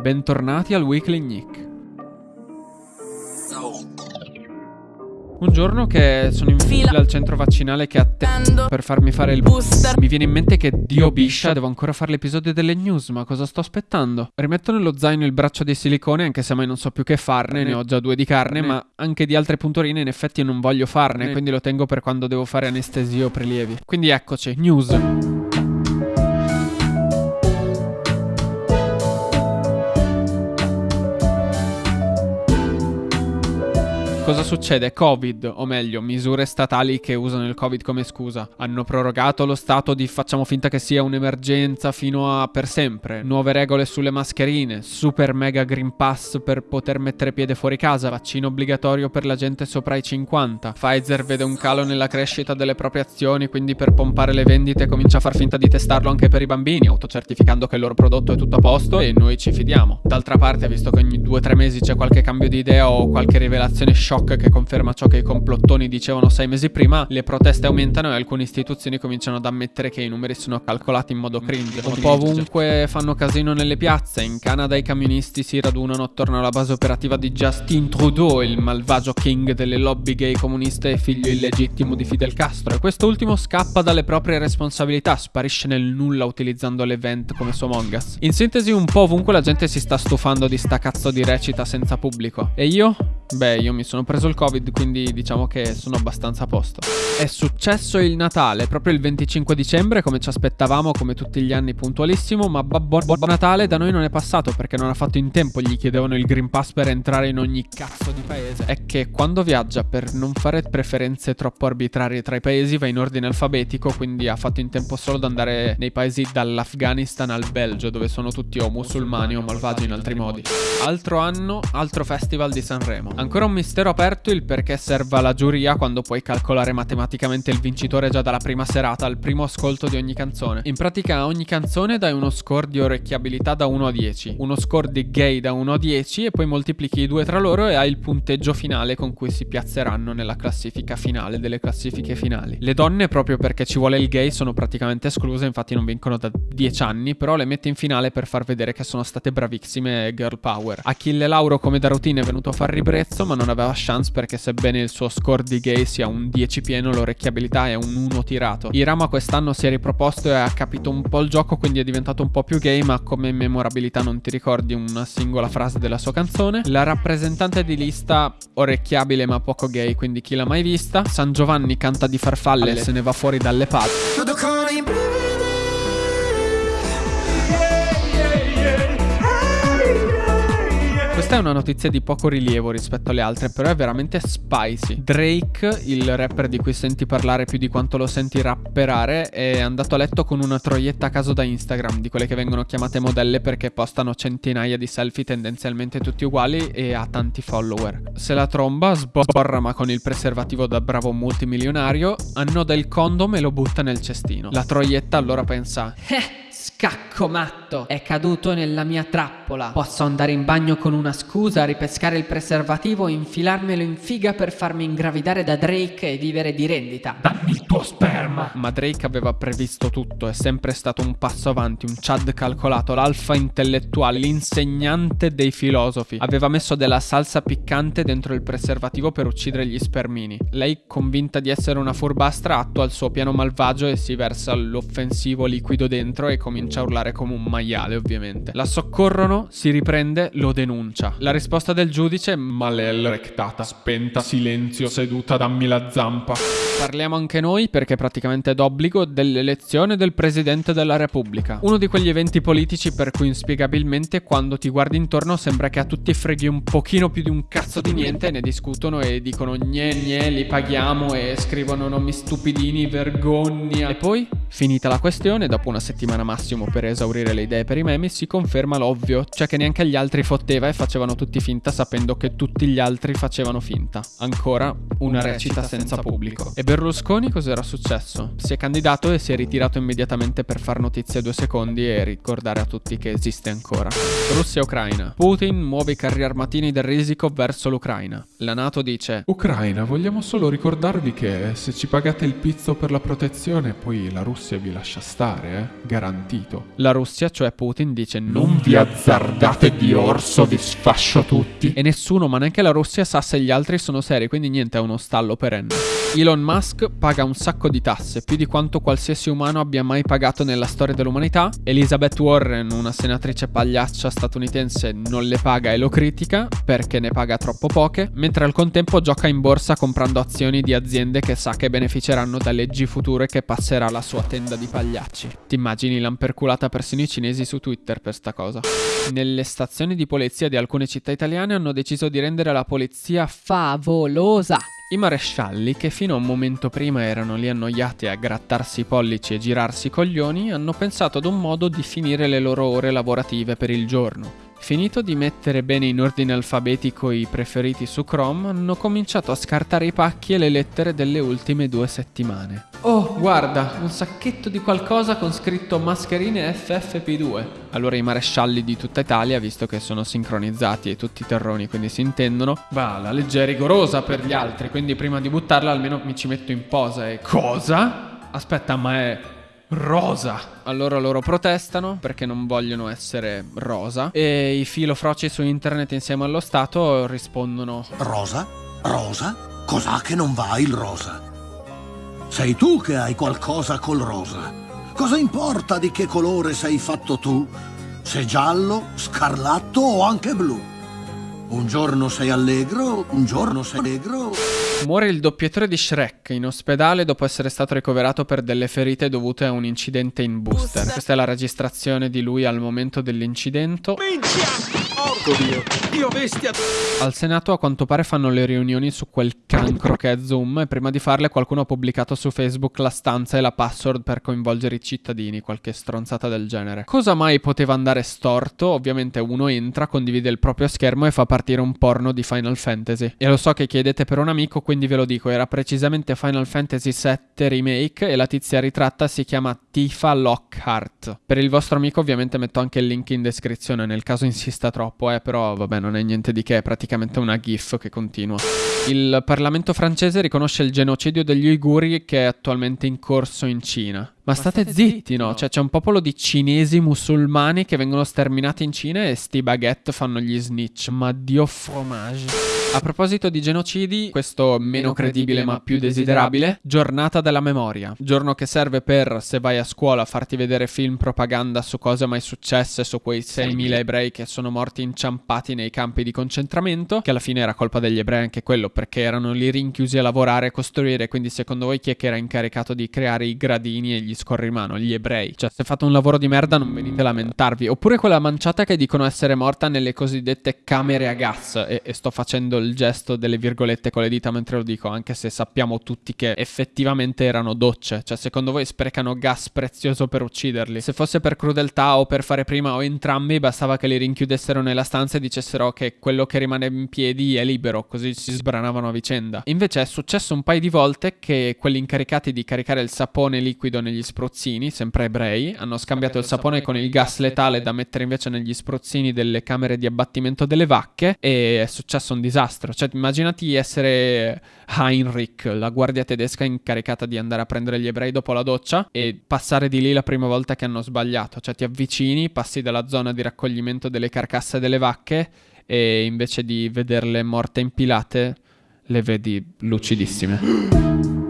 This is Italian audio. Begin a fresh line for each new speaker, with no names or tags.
bentornati al Weekly Nick. Un giorno che sono in fila al centro vaccinale che attendo per farmi fare il booster, mi viene in mente che Dio biscia, devo ancora fare l'episodio delle news, ma cosa sto aspettando? Rimetto nello zaino il braccio di silicone anche se mai non so più che farne, ne ho già due di carne, ma anche di altre punturine in effetti non voglio farne, quindi lo tengo per quando devo fare anestesia o prelievi. Quindi eccoci, news. Cosa succede? Covid, o meglio, misure statali che usano il Covid come scusa. Hanno prorogato lo stato di facciamo finta che sia un'emergenza fino a per sempre. Nuove regole sulle mascherine, super mega green pass per poter mettere piede fuori casa, vaccino obbligatorio per la gente sopra i 50. Pfizer vede un calo nella crescita delle proprie azioni, quindi per pompare le vendite comincia a far finta di testarlo anche per i bambini, autocertificando che il loro prodotto è tutto a posto e noi ci fidiamo. D'altra parte, visto che ogni 2-3 mesi c'è qualche cambio di idea o qualche rivelazione shock shock che conferma ciò che i complottoni dicevano sei mesi prima, le proteste aumentano e alcune istituzioni cominciano ad ammettere che i numeri sono calcolati in modo cringe. Un po' ovunque fanno casino nelle piazze, in Canada i camionisti si radunano attorno alla base operativa di Justin Trudeau, il malvagio king delle lobby gay comuniste e figlio illegittimo di Fidel Castro, e quest'ultimo scappa dalle proprie responsabilità, sparisce nel nulla utilizzando l'event come su Among Us. In sintesi un po' ovunque la gente si sta stufando di sta cazzo di recita senza pubblico. E io? Beh, io mi sono preso il covid, quindi diciamo che sono abbastanza a posto. È successo il Natale, proprio il 25 dicembre, come ci aspettavamo, come tutti gli anni puntualissimo, ma Babbo Natale da noi non è passato perché non ha fatto in tempo, gli chiedevano il Green Pass per entrare in ogni cazzo di paese. È che quando viaggia, per non fare preferenze troppo arbitrarie tra i paesi, va in ordine alfabetico, quindi ha fatto in tempo solo ad andare nei paesi dall'Afghanistan al Belgio, dove sono tutti o musulmani o malvagi in altri modi. Altro anno, altro festival di Sanremo. Ancora un mistero aperto il perché serva la giuria quando puoi calcolare matematicamente il vincitore già dalla prima serata al primo ascolto di ogni canzone. In pratica a ogni canzone dai uno score di orecchiabilità da 1 a 10, uno score di gay da 1 a 10 e poi moltiplichi i due tra loro e hai il punteggio finale con cui si piazzeranno nella classifica finale delle classifiche finali. Le donne proprio perché ci vuole il gay sono praticamente escluse, infatti non vincono da 10 anni, però le mette in finale per far vedere che sono state bravissime girl power. Achille Lauro come da routine è venuto a far ribrezzo ma non aveva chance perché sebbene il suo score di gay sia un 10 pieno l'orecchiabilità è un 1 tirato. Irama quest'anno si è riproposto e ha capito un po' il gioco quindi è diventato un po' più gay ma come memorabilità non ti ricordi una singola frase della sua canzone. La rappresentante di lista orecchiabile ma poco gay quindi chi l'ha mai vista. San Giovanni canta di farfalle e se ne va fuori dalle palle. Questa è una notizia di poco rilievo rispetto alle altre, però è veramente spicy. Drake, il rapper di cui senti parlare più di quanto lo senti rapperare, è andato a letto con una troietta a caso da Instagram, di quelle che vengono chiamate modelle perché postano centinaia di selfie tendenzialmente tutti uguali e ha tanti follower. Se la tromba sborra ma con il preservativo da bravo multimilionario, annoda il condom e lo butta nel cestino. La troietta allora pensa... Scacco matto, è caduto nella mia trappola. Posso andare in bagno con una scusa, ripescare il preservativo e infilarmelo in figa per farmi ingravidare da Drake e vivere di rendita. Dammi il tuo sperma! Ma Drake aveva previsto tutto, è sempre stato un passo avanti, un Chad calcolato, l'alfa intellettuale, l'insegnante dei filosofi. Aveva messo della salsa piccante dentro il preservativo per uccidere gli spermini. Lei, convinta di essere una furbastra, attua il suo piano malvagio e si versa l'offensivo liquido dentro e comincia a urlare come un maiale ovviamente. La soccorrono, si riprende, lo denuncia. La risposta del giudice, malel rectata, spenta, silenzio, seduta, dammi la zampa. Parliamo anche noi perché praticamente è d'obbligo dell'elezione del Presidente della Repubblica. Uno di quegli eventi politici per cui inspiegabilmente quando ti guardi intorno sembra che a tutti freghi un pochino più di un cazzo di niente, ne discutono e dicono gne gne, li paghiamo e scrivono nomi stupidini, vergogna. E poi, finita la questione, dopo una settimana massimo per esaurire le idee per i memi, si conferma l'ovvio, cioè che neanche gli altri fotteva e facevano tutti finta sapendo che tutti gli altri facevano finta. Ancora una recita senza pubblico. E Berlusconi cos'era successo? Si è candidato e si è ritirato immediatamente per far notizia due secondi e ricordare a tutti che esiste ancora. Russia e Ucraina. Putin muove i carri armatini del risico verso l'Ucraina. La Nato dice
Ucraina, vogliamo solo ricordarvi che se ci pagate il pizzo per la protezione, poi la Russia vi lascia stare, eh? Garantito.
La Russia, cioè Putin, dice non vi azzardate di orso, vi sfascio tutti. E nessuno, ma neanche la Russia, sa se gli altri sono seri, quindi niente, è uno stallo perenne. Elon Musk paga un sacco di tasse, più di quanto qualsiasi umano abbia mai pagato nella storia dell'umanità. Elizabeth Warren, una senatrice pagliaccia statunitense, non le paga e lo critica perché ne paga troppo poche, mentre al contempo gioca in borsa comprando azioni di aziende che sa che beneficeranno da leggi future che passerà la sua tenda di pagliacci. Ti immagini l'amperculata persino i cinesi su Twitter per sta cosa. Nelle stazioni di polizia di alcune città italiane hanno deciso di rendere la polizia favolosa. I marescialli, che fino a un momento prima erano lì annoiati a grattarsi i pollici e girarsi i coglioni, hanno pensato ad un modo di finire le loro ore lavorative per il giorno. Finito di mettere bene in ordine alfabetico i preferiti su Chrome, hanno cominciato a scartare i pacchi e le lettere delle ultime due settimane. Oh, guarda, un sacchetto di qualcosa con scritto mascherine FFP2. Allora i marescialli di tutta Italia, visto che sono sincronizzati e tutti terroni, quindi si intendono, va, la legge è rigorosa per gli altri, quindi prima di buttarla almeno mi ci metto in posa e cosa? Aspetta, ma è rosa. Allora loro protestano perché non vogliono essere rosa e i filofroci su internet insieme allo Stato rispondono
Rosa? Rosa? Cos'ha che non va il rosa? Sei tu che hai qualcosa col rosa. Cosa importa di che colore sei fatto tu? Se giallo, scarlatto o anche blu? Un giorno sei allegro, un giorno sei negro.
Muore il doppiatore di Shrek in ospedale dopo essere stato ricoverato per delle ferite dovute a un incidente in booster. Questa è la registrazione di lui al momento dell'incidente. Minchia! Porco Dio! Dio bestia! Al Senato a quanto pare fanno le riunioni su quel cancro che è Zoom e prima di farle qualcuno ha pubblicato su Facebook la stanza e la password per coinvolgere i cittadini, qualche stronzata del genere. Cosa mai poteva andare storto? Ovviamente uno entra, condivide il proprio schermo e fa partire un porno di Final Fantasy. E lo so che chiedete per un amico, quindi ve lo dico, era precisamente Final Fantasy VII Remake e la tizia ritratta si chiama Tifa Lockhart. Per il vostro amico ovviamente metto anche il link in descrizione nel caso insista troppo eh, però vabbè, non è niente di che, è praticamente una GIF che continua. Il Parlamento francese riconosce il genocidio degli uiguri che è attualmente in corso in Cina. Ma, state, state zitti, zitti, no? Cioè c'è un popolo di cinesi musulmani che vengono sterminati in Cina e sti baguette fanno gli snitch. Ma dio fromage. A proposito di genocidi, questo meno credibile ma più desiderabile, giornata della memoria. Giorno che serve per, se vai a scuola, farti vedere film propaganda su cose mai successe, su quei 6.000 ebrei che sono morti inciampati nei campi di concentramento, che alla fine era colpa degli ebrei anche quello, perché erano lì rinchiusi a lavorare e costruire, quindi secondo voi chi è che era incaricato di creare i gradini e gli scorrimano? Gli ebrei. Cioè, se fate un lavoro di merda non venite a lamentarvi. Oppure quella manciata che dicono essere morta nelle cosiddette camere a gas, e, e sto facendo il gesto delle virgolette con le dita mentre lo dico, anche se sappiamo tutti che effettivamente erano docce. Cioè, secondo voi sprecano gas prezioso per ucciderli? Se fosse per crudeltà o per fare prima o entrambi, bastava che li rinchiudessero nella stanza e dicessero che quello che rimane in piedi è libero, così si sbranavano a vicenda. Invece è successo un paio di volte che quelli incaricati di caricare il sapone liquido negli spruzzini, sempre ebrei, hanno scambiato il sapone con il gas letale da mettere invece negli spruzzini delle camere di abbattimento delle vacche e è successo un disastro disastro. Cioè, immaginati essere Heinrich, la guardia tedesca incaricata di andare a prendere gli ebrei dopo la doccia e passare di lì la prima volta che hanno sbagliato. Cioè, ti avvicini, passi dalla zona di raccoglimento delle carcasse delle vacche e invece di vederle morte impilate, le vedi lucidissime.